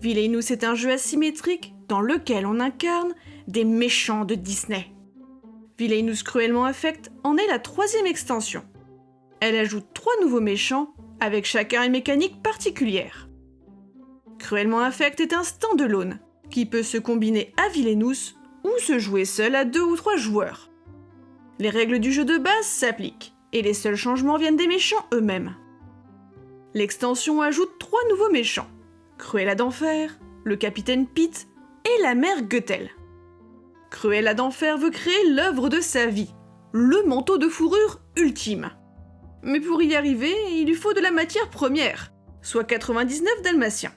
Villainous est un jeu asymétrique dans lequel on incarne des méchants de Disney. Villainous Cruellement Affect en est la troisième extension. Elle ajoute trois nouveaux méchants, avec chacun une mécanique particulière. Cruellement Affect est un stand-alone, qui peut se combiner à Villainous ou se jouer seul à deux ou trois joueurs. Les règles du jeu de base s'appliquent, et les seuls changements viennent des méchants eux-mêmes. L'extension ajoute trois nouveaux méchants, Cruella d'Enfer, le capitaine Pete et la mère Goethel. Cruella d'Enfer veut créer l'œuvre de sa vie, le manteau de fourrure ultime. Mais pour y arriver, il lui faut de la matière première, soit 99 dalmatiens.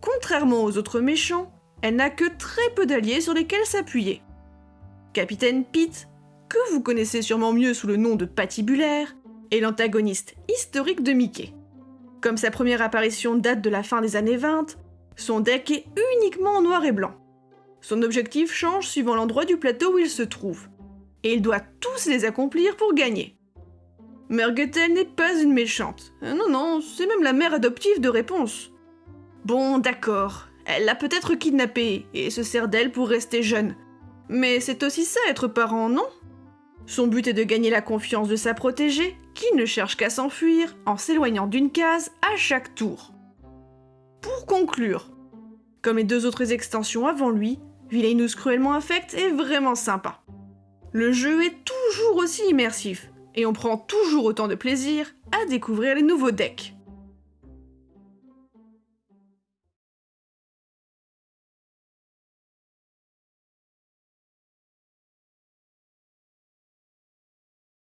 Contrairement aux autres méchants, elle n'a que très peu d'alliés sur lesquels s'appuyer. Capitaine Pete, que vous connaissez sûrement mieux sous le nom de Patibulaire, est l'antagoniste historique de Mickey. Comme sa première apparition date de la fin des années 20, son deck est uniquement en noir et blanc. Son objectif change suivant l'endroit du plateau où il se trouve, et il doit tous les accomplir pour gagner. Mergetel n'est pas une méchante. Euh, non, non, c'est même la mère adoptive de réponse. Bon, d'accord, elle l'a peut-être kidnappée et se sert d'elle pour rester jeune. Mais c'est aussi ça être parent, non? Son but est de gagner la confiance de sa protégée, qui ne cherche qu'à s'enfuir en s'éloignant d'une case à chaque tour. Pour conclure, comme les deux autres extensions avant lui, Villainous Cruellement Affect est vraiment sympa. Le jeu est toujours aussi immersif, et on prend toujours autant de plaisir à découvrir les nouveaux decks.